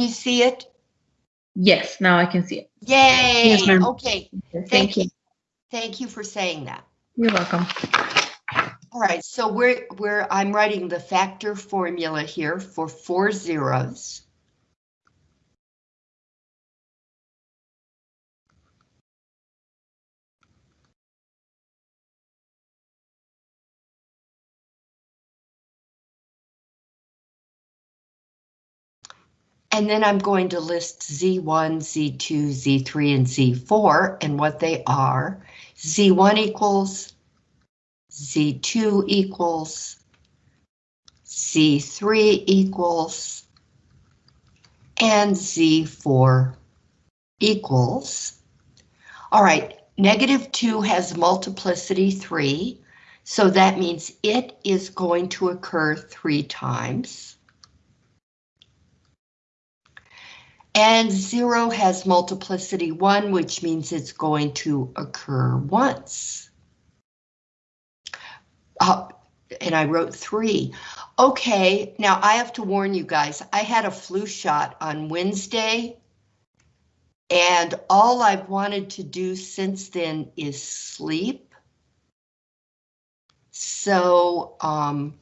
you see it? Yes, now I can see it. Yay! Yes. Okay, Thank you. thank you for saying that. You're welcome. All right, so we're, we're, I'm writing the factor formula here for four zeros. And then I'm going to list Z1, Z2, Z3, and Z4 and what they are. Z1 equals, Z2 equals, Z3 equals, and Z4 equals. All right, negative 2 has multiplicity 3, so that means it is going to occur three times. And zero has multiplicity one, which means it's going to occur once. Uh, and I wrote three. Okay, now I have to warn you guys, I had a flu shot on Wednesday. And all I've wanted to do since then is sleep. So, um,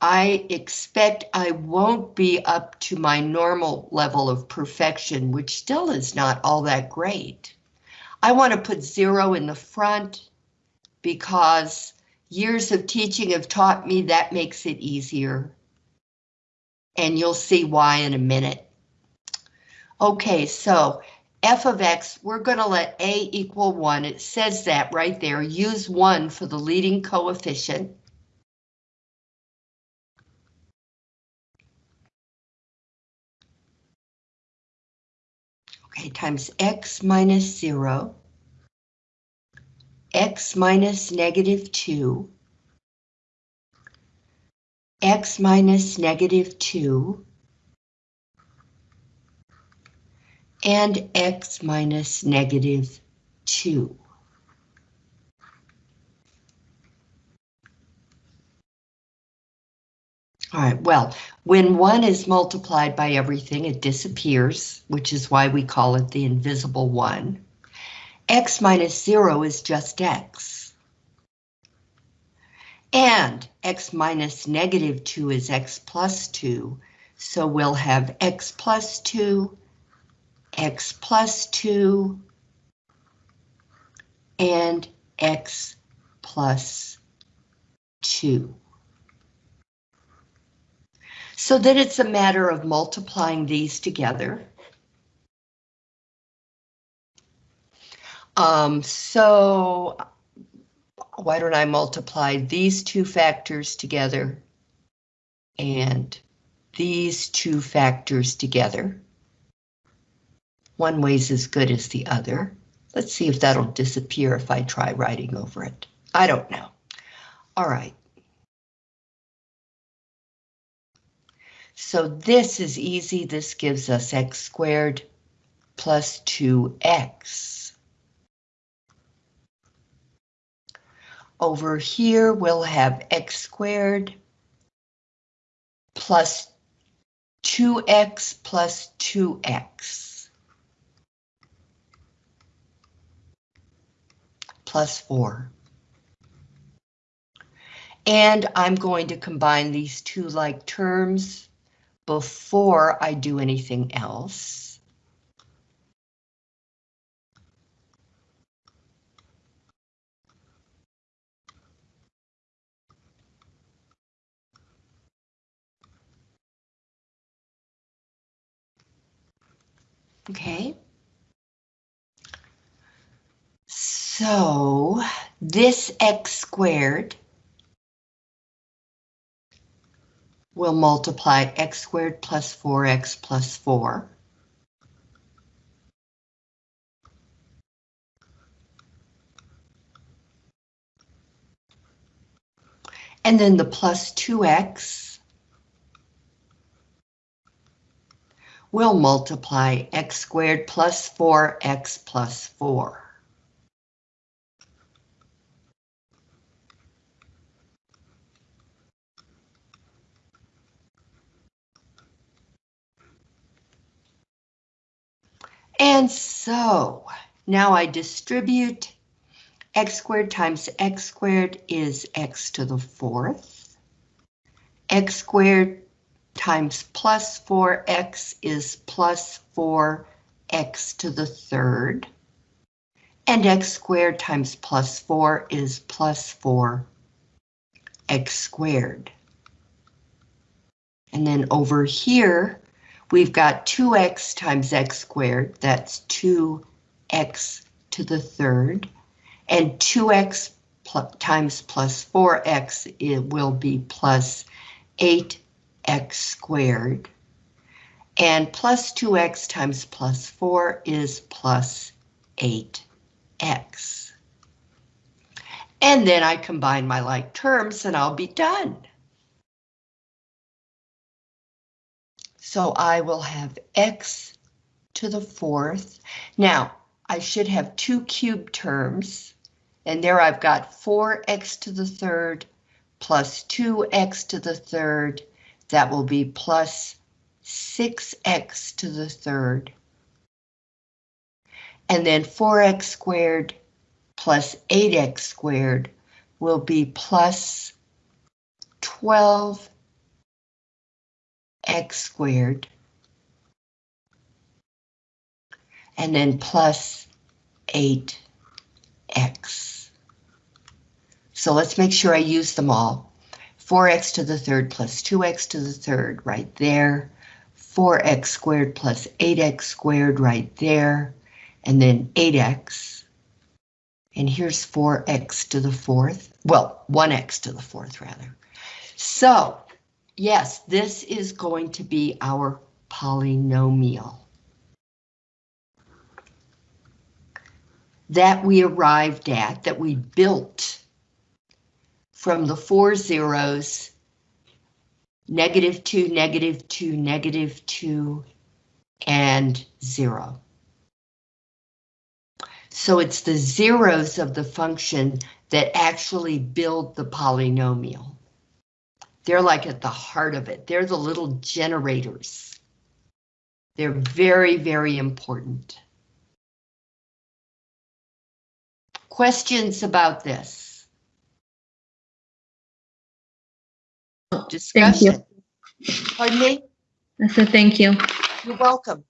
I expect I won't be up to my normal level of perfection, which still is not all that great. I want to put zero in the front because years of teaching have taught me that makes it easier. And you'll see why in a minute. Okay, so f of x, we're going to let a equal 1. It says that right there. Use 1 for the leading coefficient. Okay, times x minus 0, x minus negative 2, x minus negative 2, and x minus negative 2. All right, well, when one is multiplied by everything, it disappears, which is why we call it the invisible one. x minus zero is just x. And x minus negative two is x plus two, so we'll have x plus two, x plus two, and x plus two. So then it's a matter of multiplying these together. Um, so why don't I multiply these two factors together and these two factors together? One way's as good as the other. Let's see if that'll disappear if I try writing over it. I don't know. All right. So this is easy. This gives us x squared plus 2x. Over here, we'll have x squared plus 2x plus 2x plus 4. And I'm going to combine these two like terms before I do anything else. Okay. So this x squared will multiply x squared plus 4x plus 4. And then the plus 2x We'll multiply x squared plus 4x plus 4. And so now I distribute x squared times x squared is x to the fourth. x squared times plus 4x is plus 4x to the third. And x squared times plus 4 is plus 4 x squared. And then over here, we've got 2x times x squared, that's 2x to the third, and 2x pl times plus 4x, it will be plus 8x squared, and plus 2x times plus 4 is plus 8x. And then I combine my like terms and I'll be done. So I will have x to the fourth. Now, I should have two cube terms, and there I've got 4x to the third plus 2x to the third. That will be plus 6x to the third. And then 4x squared plus 8x squared will be plus 12x squared. And then plus 8x. So let's make sure I use them all. 4x to the third plus 2x to the third right there. 4x squared plus 8x squared right there. And then 8x and here's 4x to the fourth. Well, 1x to the fourth, rather. So, yes, this is going to be our polynomial. That we arrived at, that we built from the four zeros, negative 2, negative 2, negative 2, and 0. So it's the zeros of the function that actually build the polynomial. They're like at the heart of it. They're the little generators. They're very, very important. Questions about this? Discussion. Pardon me? I said thank you. You're welcome.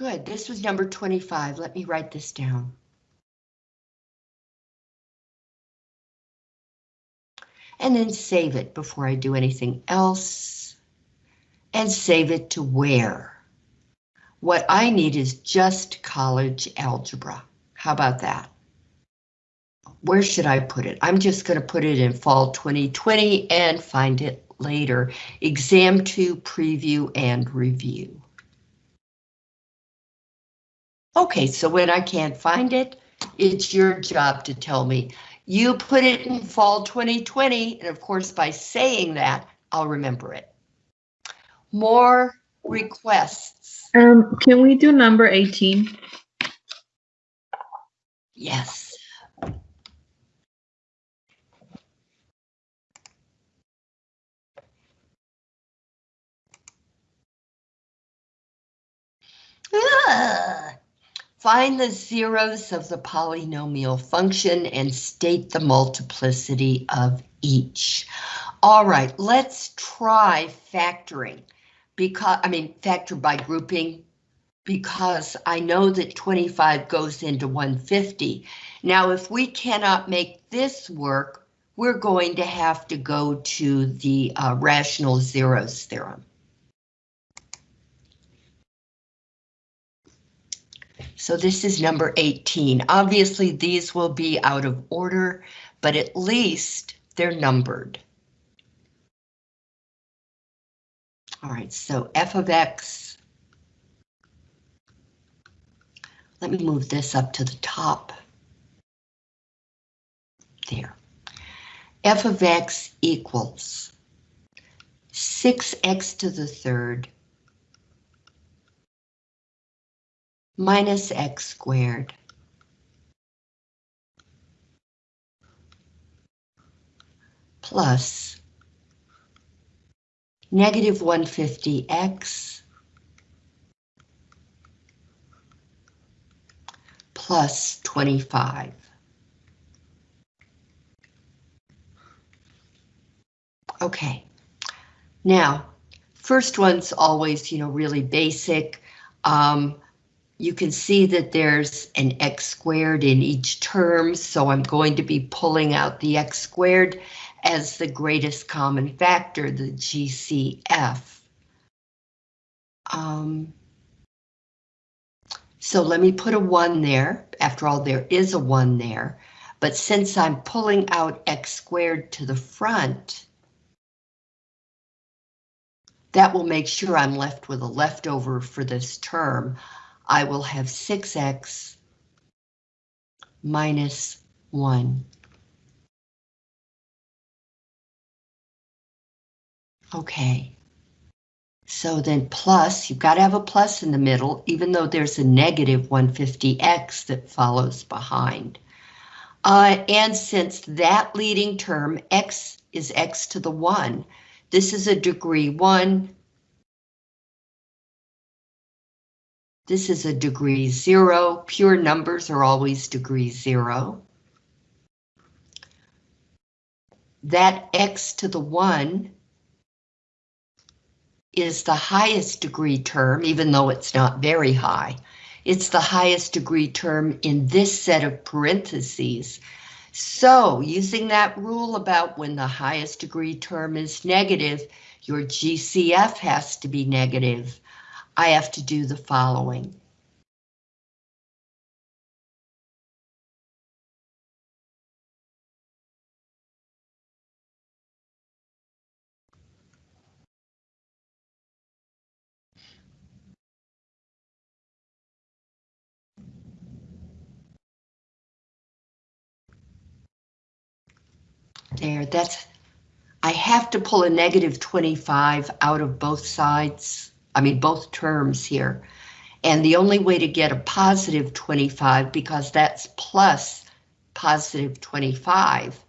Good, this was number 25. Let me write this down. And then save it before I do anything else. And save it to where? What I need is just college algebra. How about that? Where should I put it? I'm just going to put it in fall 2020 and find it later. Exam 2 preview and review. Okay, so when I can't find it, it's your job to tell me. You put it in fall 2020, and of course, by saying that, I'll remember it. More requests. Um, can we do number 18? Yes. Ah. Find the zeros of the polynomial function and state the multiplicity of each. All right, let's try factoring because, I mean, factor by grouping because I know that 25 goes into 150. Now, if we cannot make this work, we're going to have to go to the uh, rational zeros theorem. So this is number 18. Obviously, these will be out of order, but at least they're numbered. All right, so f of x. Let me move this up to the top. There. f of x equals 6x to the third minus x squared. Plus negative 150x plus 25. Okay, now, first one's always, you know, really basic. Um, you can see that there's an x squared in each term, so I'm going to be pulling out the x squared as the greatest common factor, the GCF. Um, so let me put a 1 there. After all, there is a 1 there. But since I'm pulling out x squared to the front, that will make sure I'm left with a leftover for this term. I will have 6x minus 1. Okay. So then plus, you've got to have a plus in the middle, even though there's a negative 150x that follows behind. Uh, and since that leading term, x is x to the 1, this is a degree 1. This is a degree 0. Pure numbers are always degree 0. That x to the 1 is the highest degree term, even though it's not very high. It's the highest degree term in this set of parentheses. So using that rule about when the highest degree term is negative, your GCF has to be negative. I have to do the following. There, that's, I have to pull a negative 25 out of both sides, I mean, both terms here. And the only way to get a positive 25, because that's plus positive 25,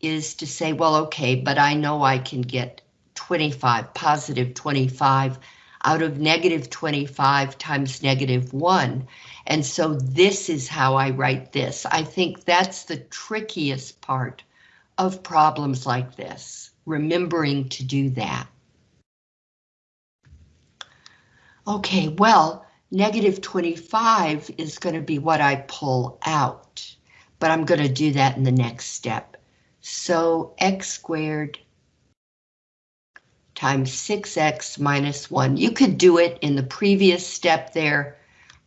is to say, well, okay, but I know I can get 25, positive 25 out of negative 25 times negative 1. And so this is how I write this. I think that's the trickiest part of problems like this, remembering to do that. Okay, well, negative 25 is going to be what I pull out, but I'm going to do that in the next step. So x squared times 6x minus 1. You could do it in the previous step there,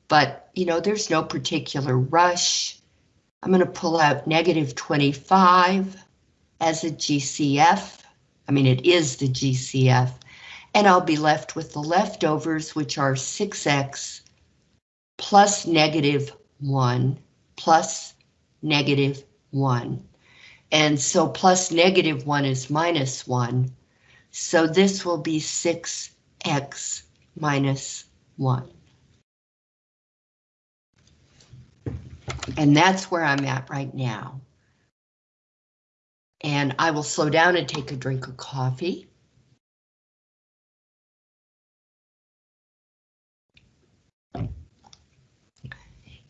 but you know, there's no particular rush. I'm going to pull out negative 25 as a GCF. I mean, it is the GCF. And I'll be left with the leftovers, which are 6x plus negative 1 plus negative 1. And so plus negative 1 is minus 1. So this will be 6x minus 1. And that's where I'm at right now and I will slow down and take a drink of coffee.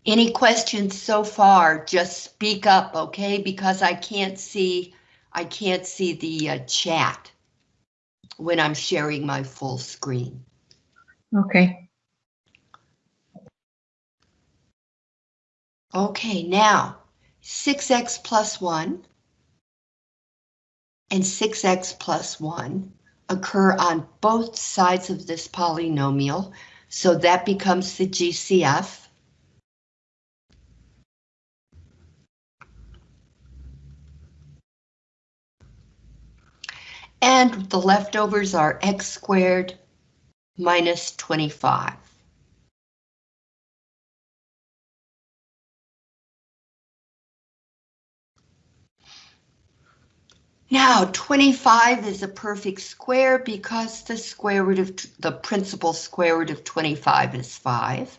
Any questions so far, just speak up, okay? Because I can't see, I can't see the uh, chat when I'm sharing my full screen. Okay. Okay, now 6x plus 1 and 6x plus 1 occur on both sides of this polynomial, so that becomes the GCF. And the leftovers are x squared minus 25. Now 25 is a perfect square because the square root of the principal square root of 25 is 5.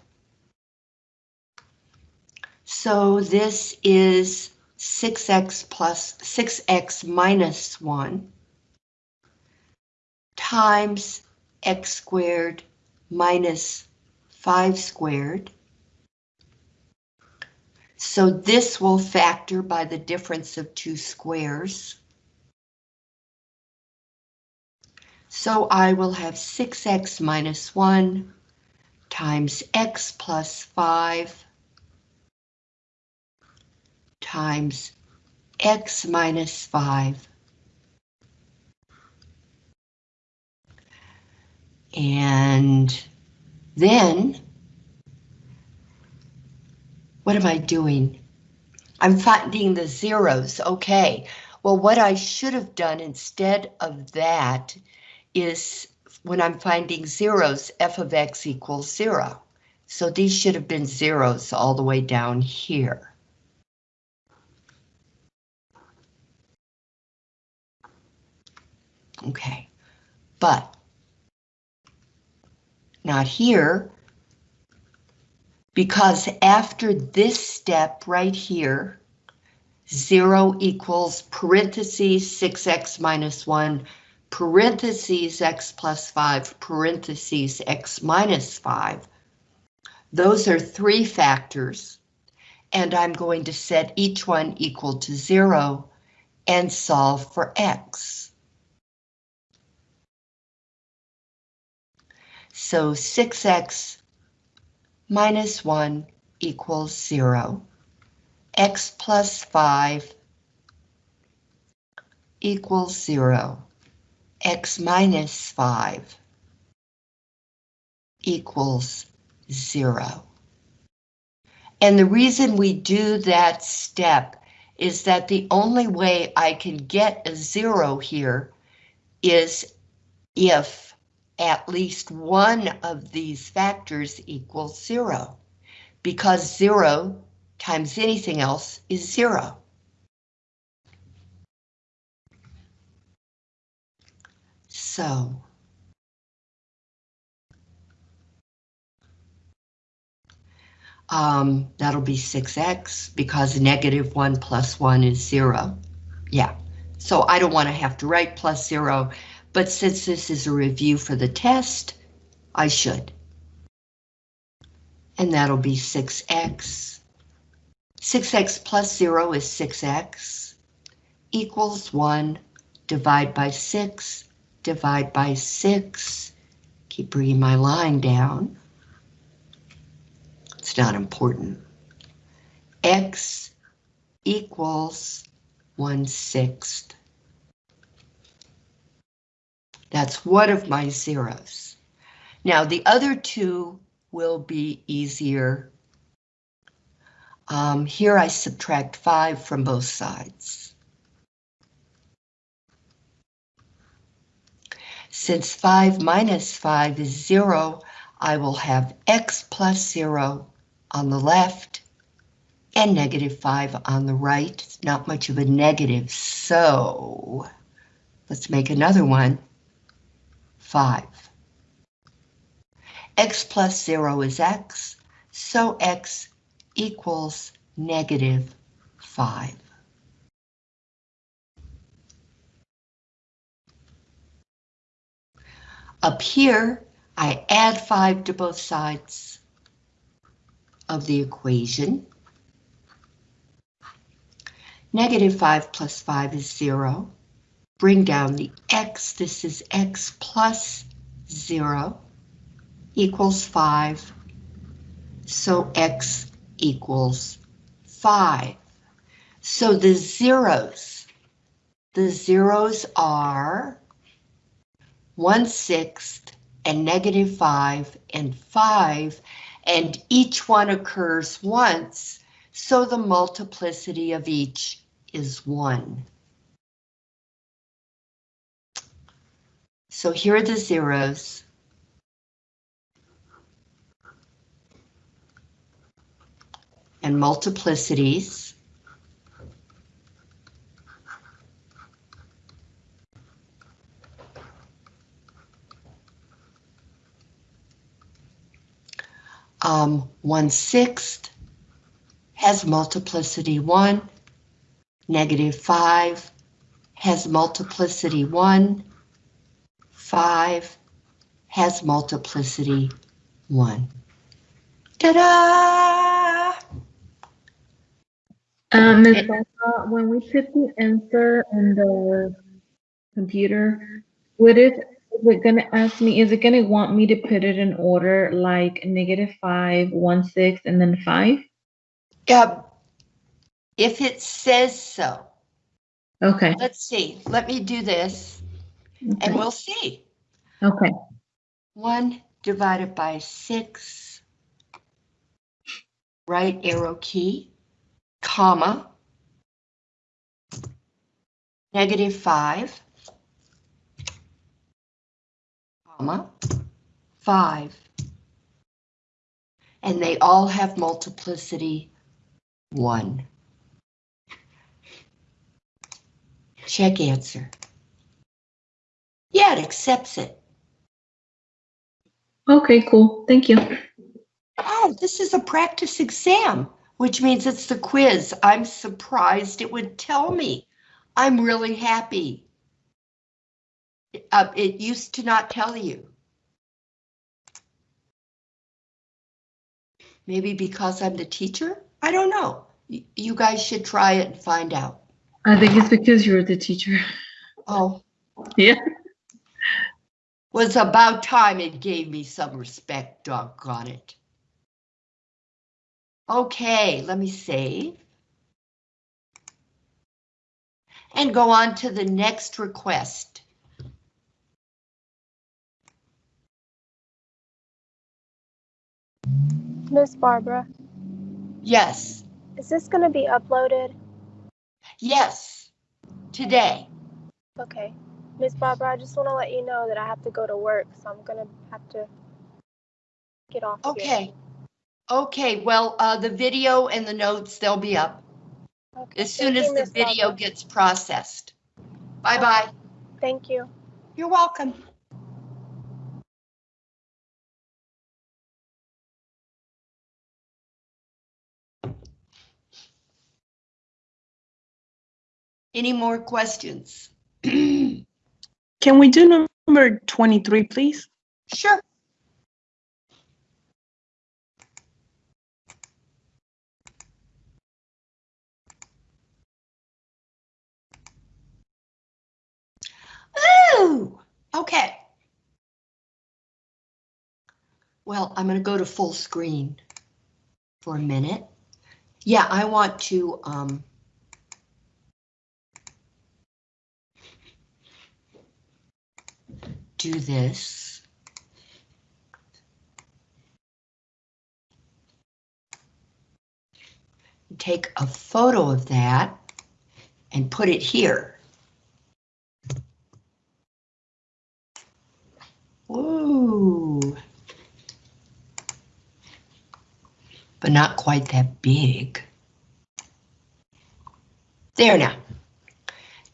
So this is 6x plus 6x minus 1. Times x squared minus 5 squared. So this will factor by the difference of two squares. So I will have 6x minus 1 times x plus 5 times x minus 5 And then, what am I doing? I'm finding the zeros, okay. Well, what I should have done instead of that is when I'm finding zeros, f of x equals zero. So these should have been zeros all the way down here. Okay, but not here, because after this step right here, 0 equals parentheses 6x minus 1, parentheses x plus 5, parentheses x minus 5. Those are three factors, and I'm going to set each one equal to 0 and solve for x. So 6x minus 1 equals 0. x plus 5 equals 0. x minus 5 equals 0. And the reason we do that step is that the only way I can get a 0 here is if at least one of these factors equals zero, because zero times anything else is zero. So, um, that'll be 6x because negative 1 plus 1 is 0. Yeah, so I don't want to have to write plus 0 but since this is a review for the test, I should. And that'll be 6x. 6x plus 0 is 6x equals 1. Divide by 6, divide by 6. Keep bringing my line down. It's not important. x equals 1 sixth. That's one of my zeros. Now the other two will be easier. Um, here I subtract 5 from both sides. Since 5 minus 5 is 0, I will have x plus 0 on the left and negative 5 on the right. It's not much of a negative, so let's make another one. 5. x plus 0 is x, so x equals negative 5. Up here, I add 5 to both sides of the equation. Negative 5 plus 5 is 0 bring down the x, this is x plus 0 equals 5. So x equals 5. So the zeros, the zeros are 1 sixth and negative 5 and 5, and each one occurs once, so the multiplicity of each is 1. So here are the zeros. And multiplicities. Um, 1 sixth has multiplicity 1, negative 5 has multiplicity 1, 5 has multiplicity 1. Ta-da! Um, Ms. It- when we put the answer in the computer, would it, is it gonna ask me, is it gonna want me to put it in order like negative five, one, six, and then five? Yeah, if it says so. Okay. Let's see, let me do this and we'll see. Okay. 1 divided by 6, right arrow key, comma, negative 5, comma, 5. And they all have multiplicity 1. Check answer. Yeah, it accepts it. Okay, cool. Thank you. Oh, this is a practice exam, which means it's the quiz. I'm surprised it would tell me. I'm really happy. Uh, it used to not tell you. Maybe because I'm the teacher? I don't know. Y- You guys should try it and find out. I think it's because you're the teacher. Oh, Yeah. Was about time it gave me some respect, doggone it. Okay, let me save. And go on to the next request. Miss Barbara, Yes, is this going to be uploaded? yes, today. Okay. Miss Barbara, I just want to let you know that I have to go to work, so I'm going to have to get off. of here. Okay. Okay, well, uh, the video and the notes, they'll be up Okay. as soon Thank as you, the Miss video Barbara. gets processed. Bye-bye. Thank you. You're welcome. Any more questions? Can we do number 23, please? Sure. Ooh, okay. Well, I'm going to go to full screen for a minute. Yeah, I want to, um, do this. Take a photo of that and put it here. Woo. But not quite that big. There now.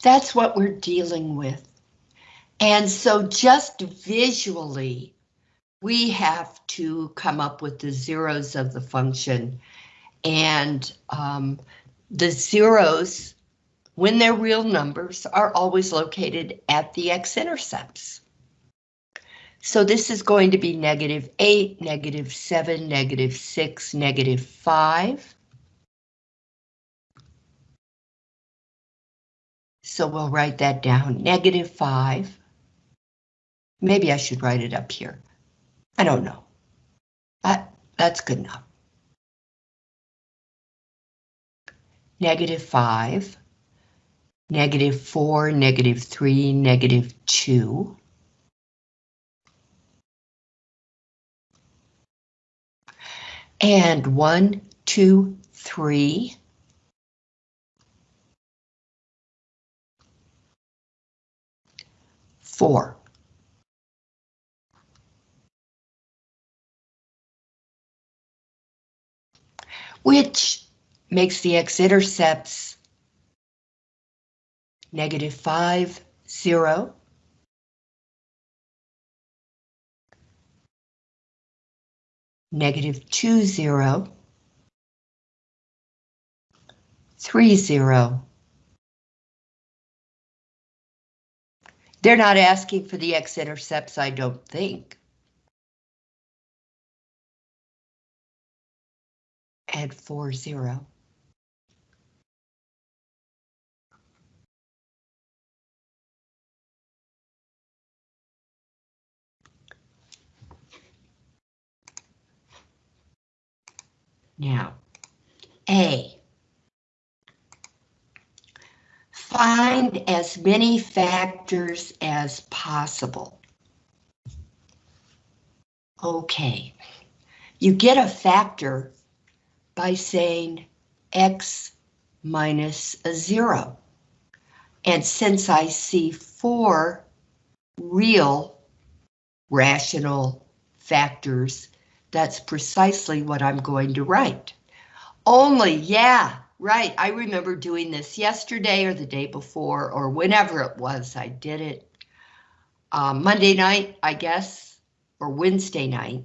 That's what we're dealing with. And so just visually, we have to come up with the zeros of the function. And um, the zeros, when they're real numbers, are always located at the x-intercepts. So this is going to be negative 8, negative 7, negative 6, negative 5. So we'll write that down, negative 5. Maybe I should write it up here. I don't know. That, that's good enough. Negative 5, negative 4, negative 3, negative 2. And one, two, three. Four. Which makes the x-intercepts negative five, zero. negative two zero, three zero, They're not asking for the x-intercepts, I don't think. Add four zero. Now, A. Find as many factors as possible. Okay, you get a factor by saying x minus a zero. And since I see four real rational factors, that's precisely what I'm going to write. Only, yeah, right, I remember doing this yesterday or the day before or whenever it was I did it. Um, Monday night, I guess, or Wednesday night.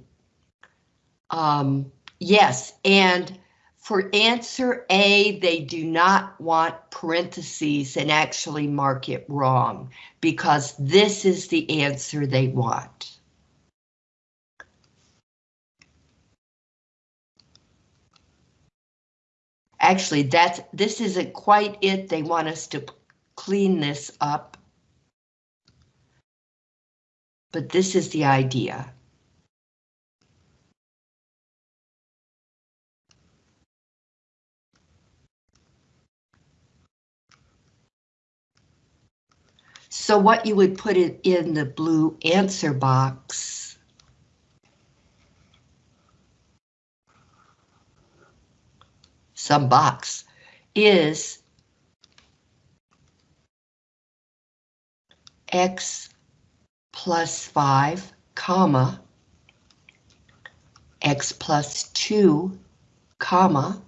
Um, yes, and for answer A, they do not want parentheses and actually mark it wrong because this is the answer they want. Actually, that's, this isn't quite it. They want us to clean this up. But this is the idea. So what you would put it in the blue answer box. Some box is x plus 5, comma, x plus 2, comma,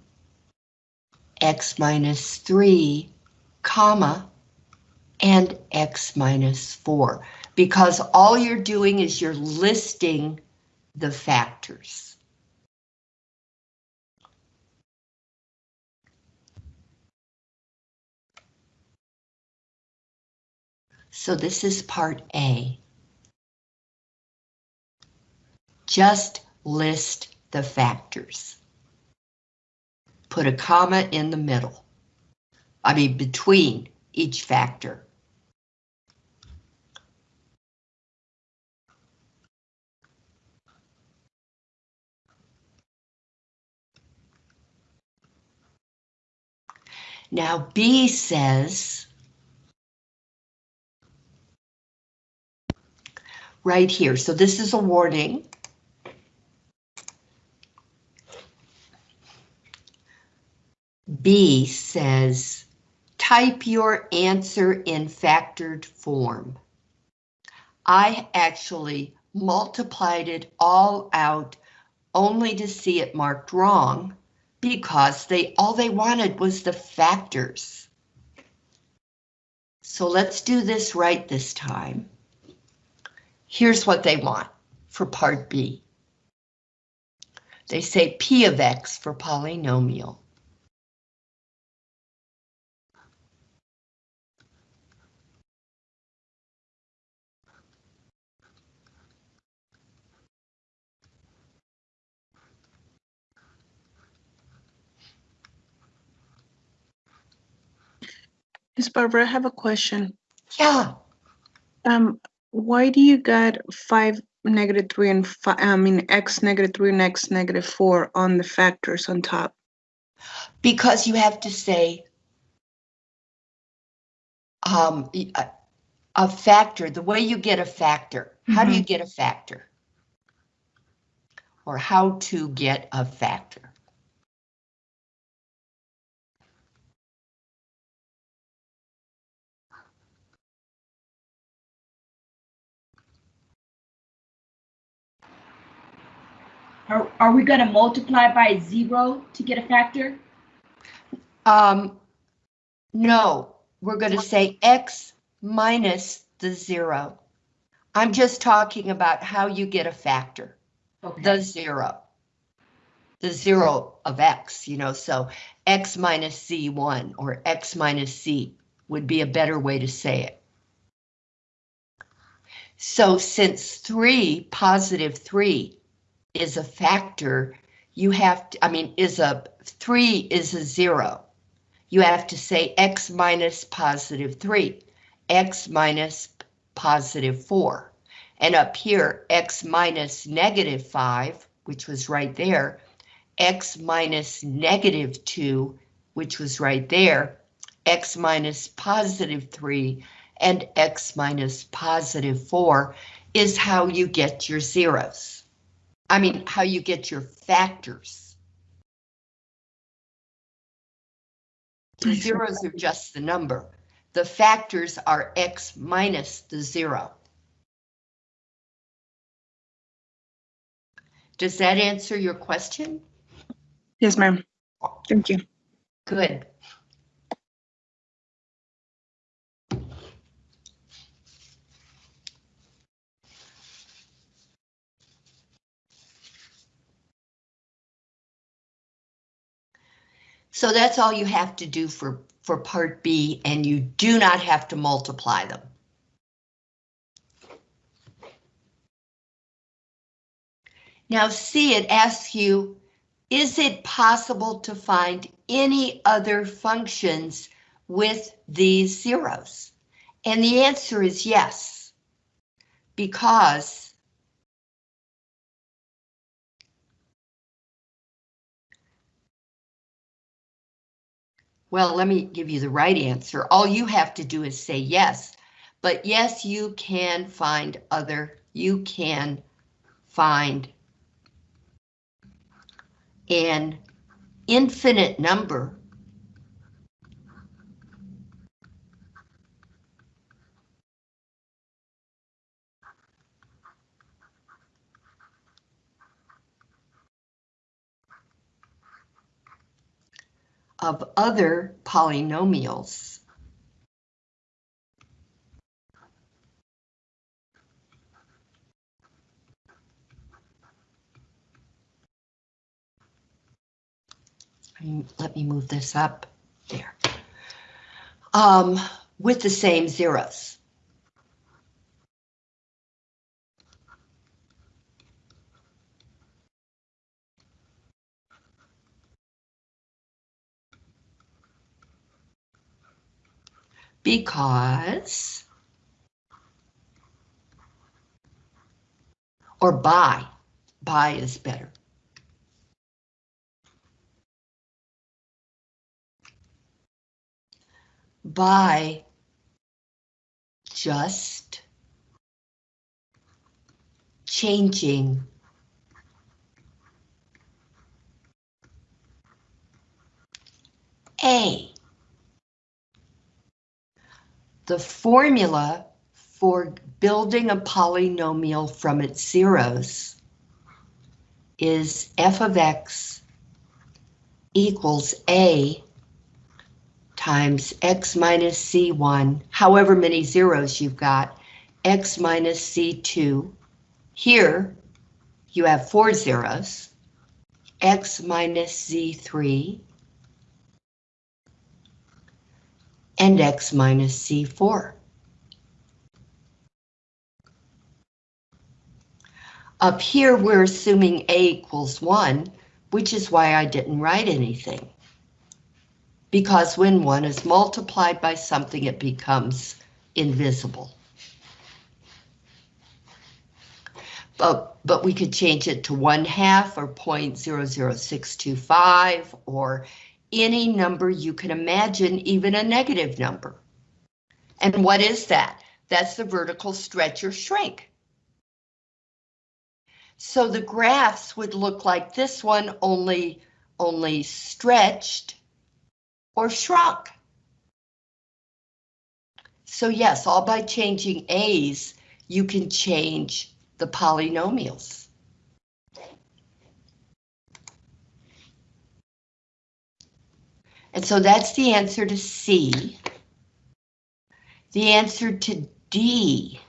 x minus 3, comma, and x minus 4, because all you're doing is you're listing the factors. So this is part A. Just list the factors. Put a comma in the middle. I mean, between each factor. Now B says, right here, so this is a warning. B says, type your answer in factored form. I actually multiplied it all out only to see it marked wrong because they all they wanted was the factors. So let's do this right this time. Here's what they want for part B. They say P of X for polynomial. Miss Barbara, I have a question. Yeah, Um, why do you got five negative three and five, I mean, x negative three and x negative four on the factors on top? because you have to say um, a factor, the way you get a factor. How do you get a factor? Or how to get a factor. Are, are we gonna multiply by zero to get a factor? Um, no, we're going to say x minus the zero. I'm just talking about how you get a factor, Okay. the zero. The zero of x, you know, so x minus z1 or x minus z would be a better way to say it. So since three, positive three is a factor, you have to, I mean, is a, three is a zero. You have to say x minus positive three, x minus positive four. And up here, x minus negative five, which was right there, x minus negative two, which was right there, x minus positive three, and x minus positive four is how you get your zeros. I mean, how you get your factors. The zeros are just the number. The factors are x minus the zero. Does that answer your question? Yes, ma'am. Thank you. Good. So that's all you have to do for, for part B, and you do not have to multiply them. Now C, it asks you, is it possible to find any other functions with these zeros? And the answer is yes, because Well, let me give you the right answer. All you have to do is say yes. But yes, you can find other, you can find an infinite number of other polynomials. Let me move this up there. Um, with the same zeros. Because or by, by is better. By just changing A the formula for building a polynomial from its zeros is f of x equals a times x minus c1, however many zeros you've got, x minus c2. Here, you have four zeros, x minus c3, and x minus c4. Up here, we're assuming a equals 1, which is why I didn't write anything. Because when 1 is multiplied by something, it becomes invisible. But, but we could change it to 1 half or 0.00625 or any number you can imagine, even a negative number. And what is that? That's the vertical stretch or shrink. So the graphs would look like this one, only, only stretched or shrunk. So yes, all by changing A's, you can change the polynomials. And so that's the answer to C. The answer to D.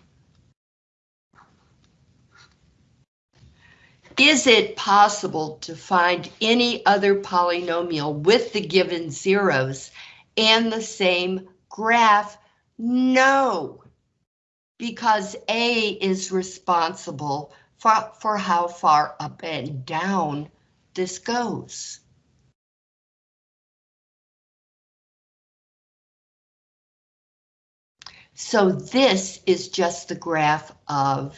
Is it possible to find any other polynomial with the given zeros and the same graph? No. because A is responsible for, for how far up and down this goes. So this is just the graph of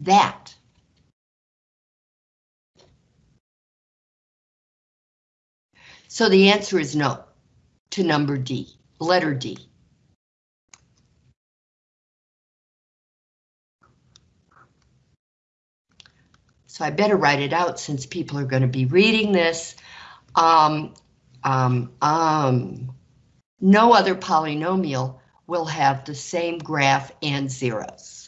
that. So the answer is no to number D, letter D. So I better write it out since people are going to be reading this. Um, um, um, no other polynomial will have the same graph and zeros.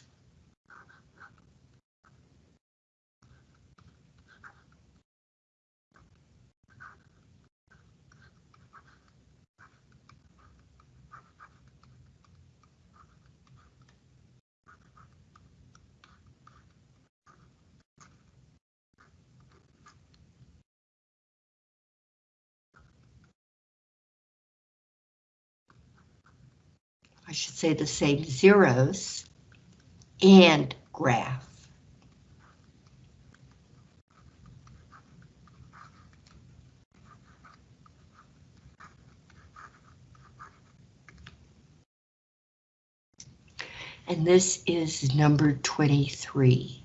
I should say the same zeros and graph. And this is number 23.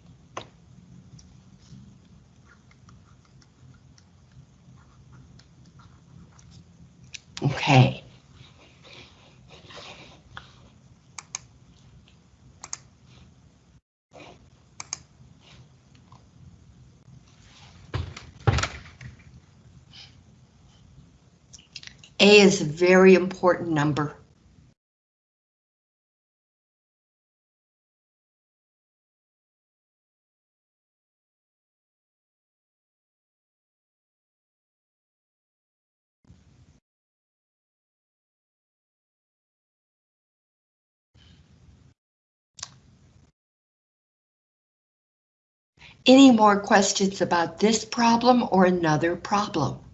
Okay. A is a very important number. Any more questions about this problem or another problem?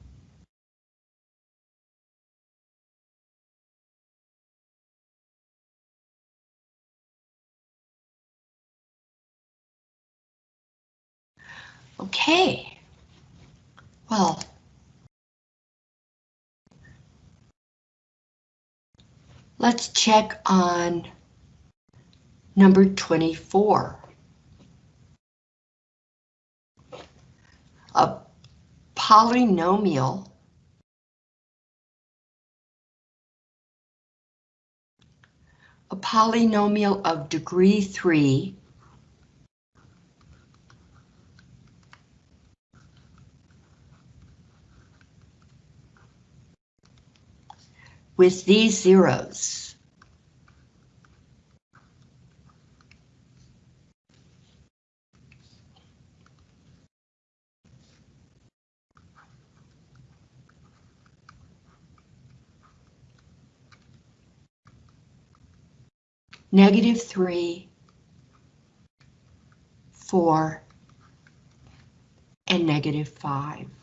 Okay. Well. Let's check on number 24. A polynomial a polynomial of degree 3 with these zeros. Negative 3, 4, and negative 5.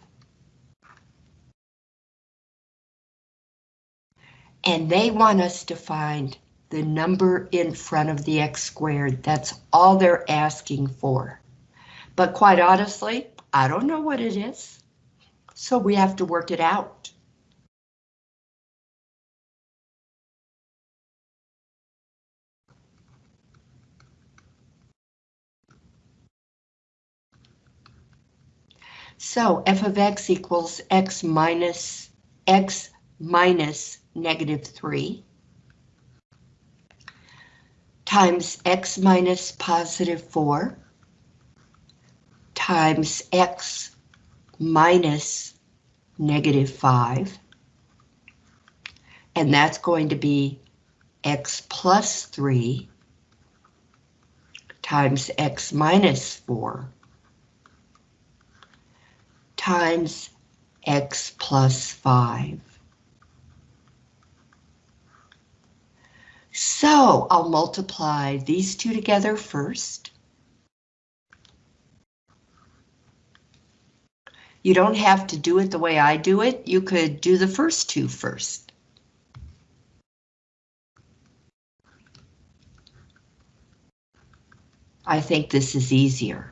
And they want us to find the number in front of the x squared. That's all they're asking for. But quite honestly, I don't know what it is. So we have to work it out. So f of x equals x minus x minus negative 3 times x minus positive 4 times x minus negative 5. And that's going to be x plus 3 times x minus 4 times x plus 5. So I'll multiply these two together first. You don't have to do it the way I do it. You could do the first two first. I think this is easier.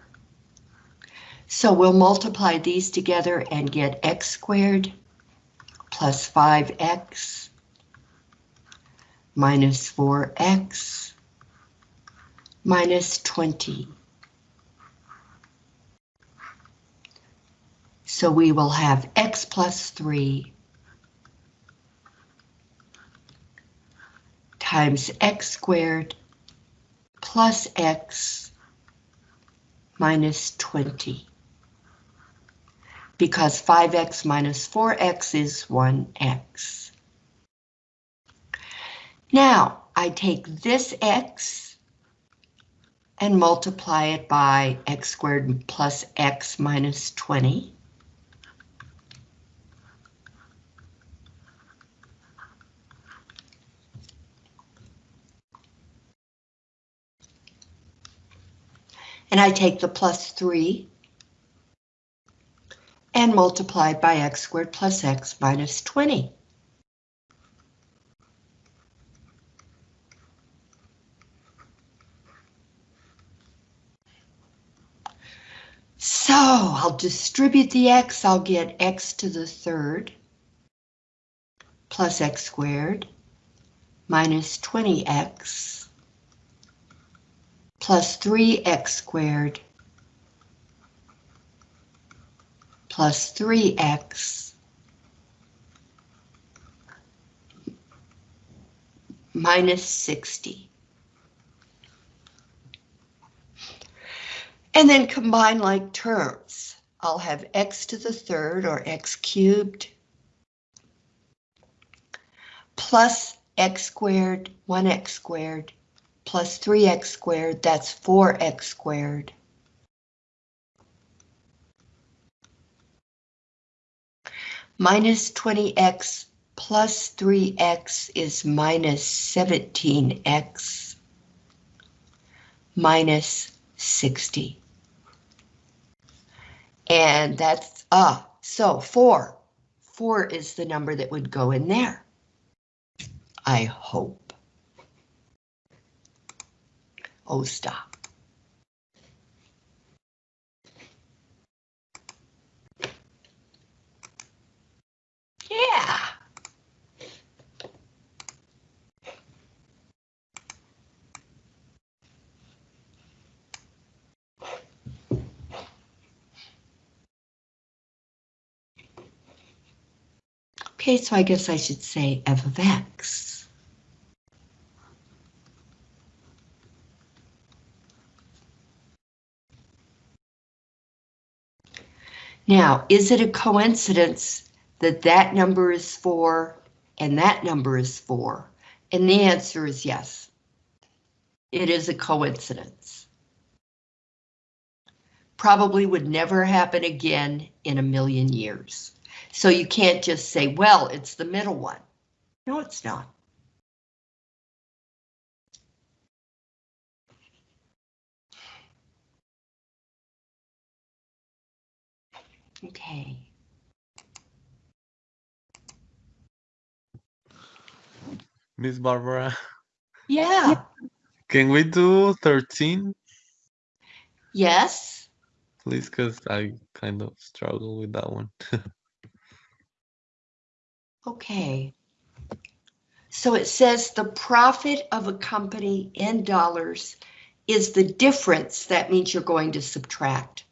So we'll multiply these together and get x squared plus 5x minus 4x minus 20. So we will have x plus 3 times x squared plus x minus 20. Because 5x minus 4x is 1x. Now, I take this x and multiply it by x squared plus x minus 20. And I take the plus 3 and multiply by x squared plus x minus 20. So I'll distribute the x, I'll get x to the third plus x squared minus 20x plus 3x squared plus 3x minus 60. And then combine like terms. I'll have x to the third or x cubed plus x squared, 1x squared plus 3x squared, that's 4x squared. Minus 20x plus 3x is minus 17x minus 60. And that's, ah, so 4. 4 is the number that would go in there. I hope. Oh, stop. Yeah. Okay, so I guess I should say f of x. Now, is it a coincidence that that number is 4 and that number is 4? And the answer is yes. It is a coincidence. Probably would never happen again in a million years. So you can't just say, well, it's the middle one. No, it's not. Okay. Miss Barbara, Yeah. can we do 13, Yes. please? Because I kind of struggle with that one. Okay. So it says the profit of a company in dollars is the difference. That means you're going to subtract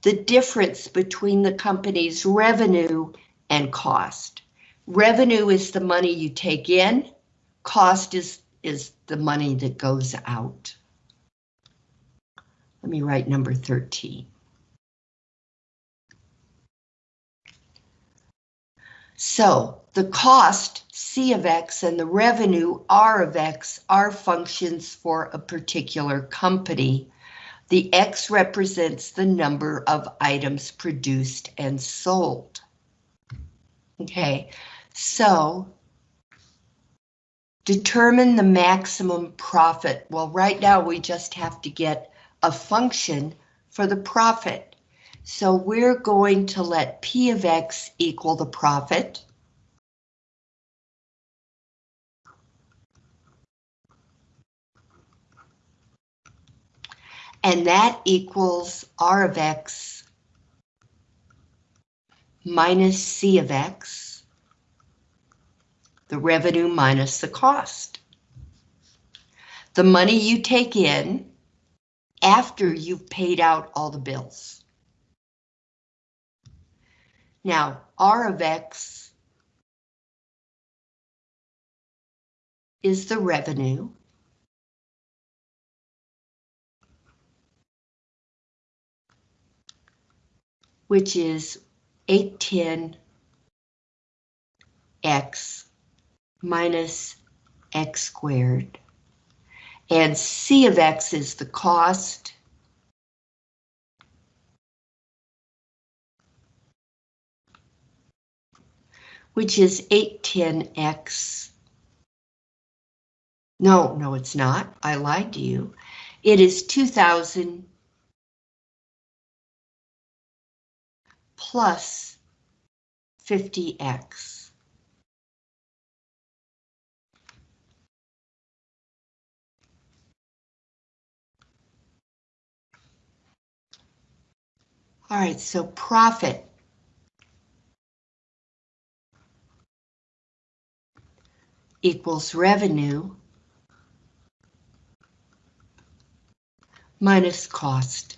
the difference between the company's revenue and cost. Revenue is the money you take in. Cost is, is the money that goes out. Let me write number 13. So the cost, C of X, and the revenue, R of X, are functions for a particular company. The X represents the number of items produced and sold. Okay, so determine the maximum profit. Well, right now we just have to get a function for the profit. So we're going to let P of X equal the profit. And that equals R of X minus C of X, the revenue minus the cost. The money you take in after you've paid out all the bills. Now, R of X is the revenue. Which is 810 x minus x squared. And C of X is the cost. Which is 810X. No, no, it's not. I lied to you. It is 2000 plus 50X. All right, so profit. Equals revenue minus cost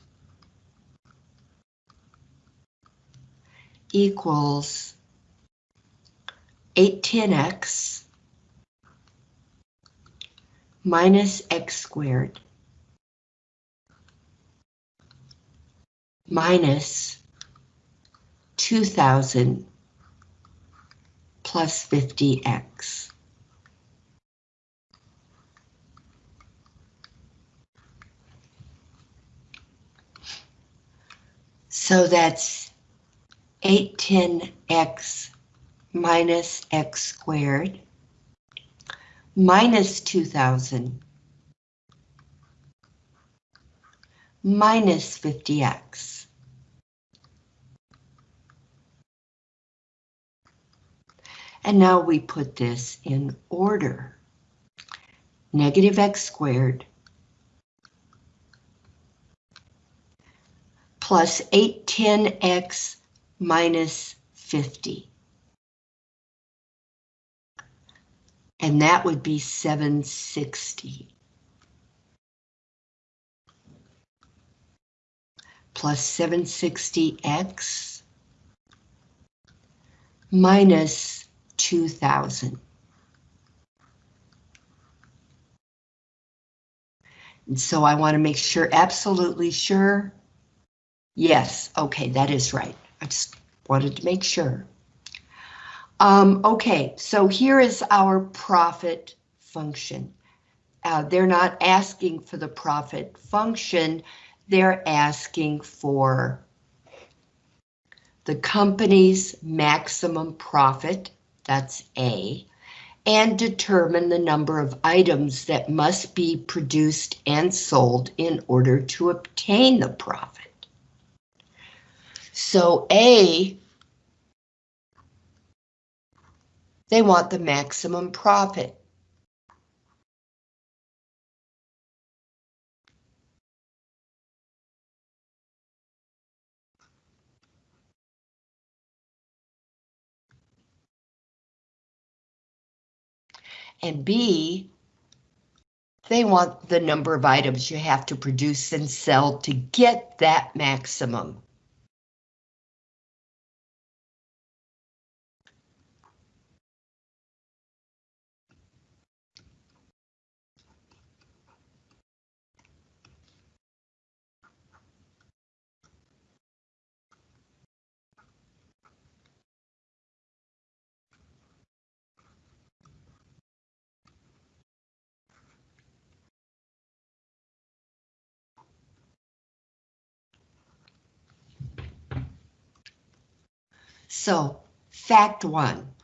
equals 810x minus x squared minus 2000 plus 50x. So that's 810x minus x squared minus 2000 minus 50x. And now we put this in order. Negative x squared plus 810x minus 50. And that would be 760. Plus 760x minus 2000. And so I want to make sure, absolutely sure. Yes, okay, that is right. I just wanted to make sure. Um, okay, so here is our profit function. Uh, they're not asking for the profit function, they're asking for the company's maximum profit, that's A, and determine the number of items that must be produced and sold in order to obtain the profit. So A, they want the maximum profit. And B, they want the number of items you have to produce and sell to get that maximum. So, fact one.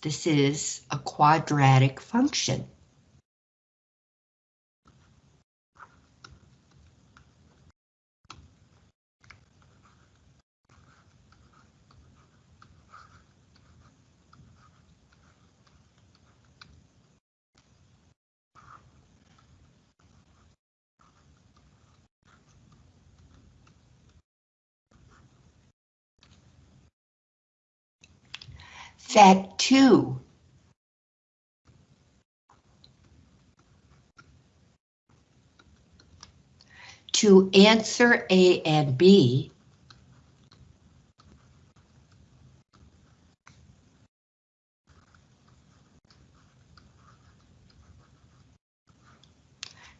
This is a quadratic function. Fact two. To answer A and B,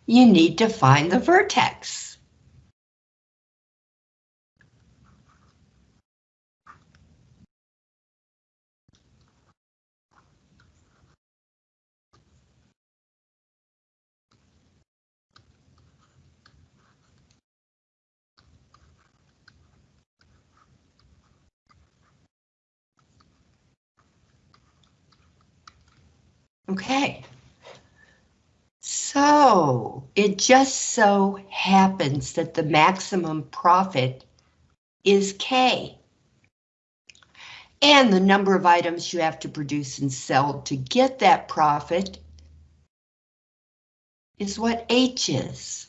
you need to find the vertex. Okay. So it just so happens that the maximum profit is K. And the number of items you have to produce and sell to get that profit is what H is.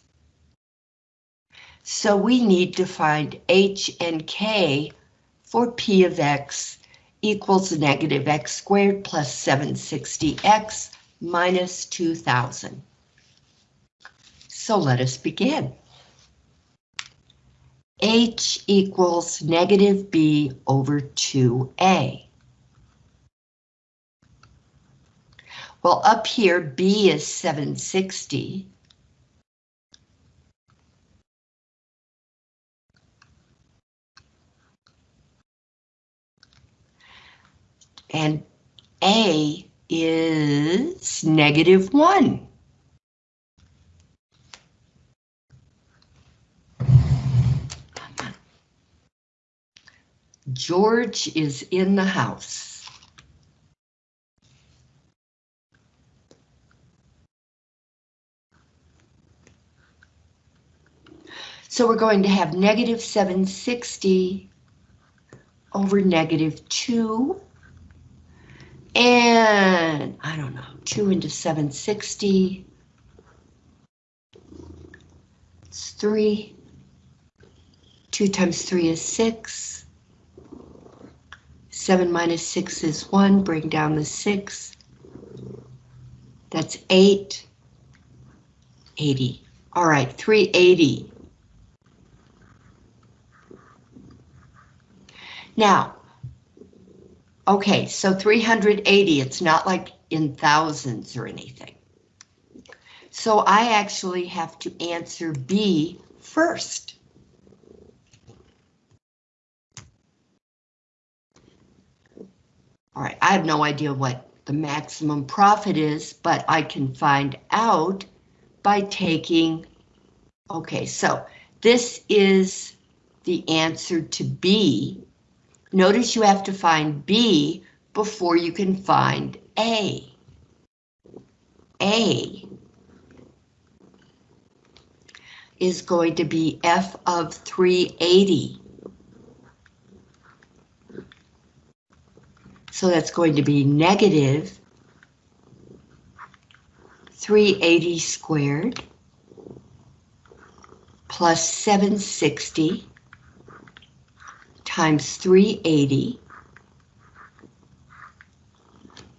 So we need to find H and K for P of X equals negative X squared plus 760X minus 2000. So let us begin. H equals negative B over 2A. Well, up here, B is 760. And A is negative 1. George is in the house. So we're going to have negative 760 over negative 2. And I don't know, 2 into 760. It's 3. 2 times 3 is 6. 7 minus 6 is 1, bring down the 6. That's 8. 80. All right, 380. Now, okay, so 380, it's not like in thousands or anything. So I actually have to answer B first. All right, I have no idea what the maximum profit is, but I can find out by taking, okay, so this is the answer to B. Notice you have to find B before you can find A. A is going to be F of 380. So that's going to be negative 380 squared plus 760 times 380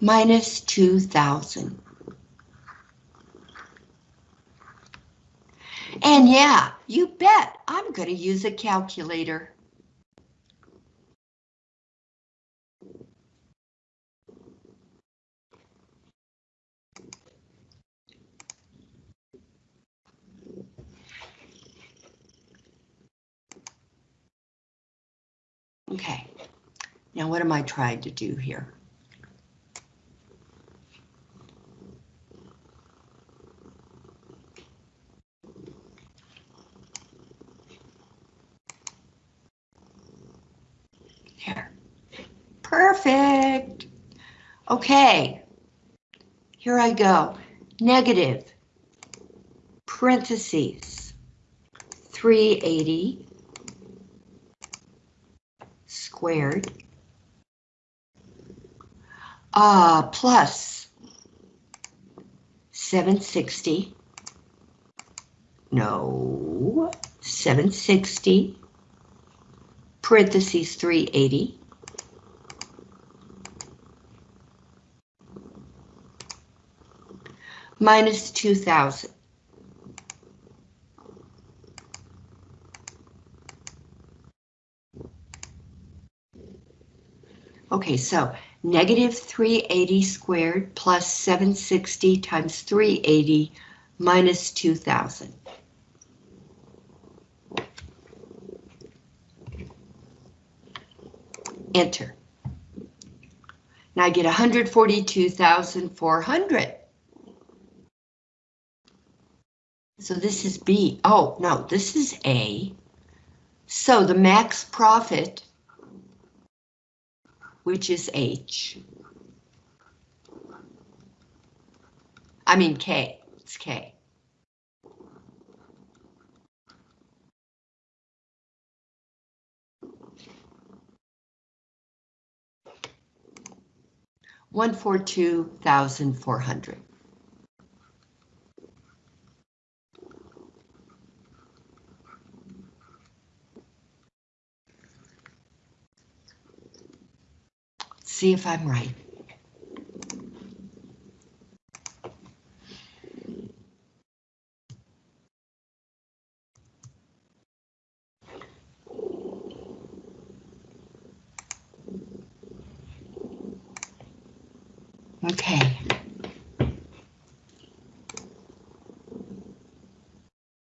minus 2,000. And yeah, you bet I'm going to use a calculator. Okay, now what am I trying to do here? Perfect. Okay. Here I go. Negative. Parentheses. 380 squared uh, plus 760. No, 760 parentheses 380. Minus 2000. Okay, so negative 380 squared plus 760 times 380 minus 2,000. Enter. Now I get 142,400. So this is B. Oh, no, this is A. So the max profit, which is H. I mean K, it's K. One four two thousand four hundred. See if I'm right. Okay.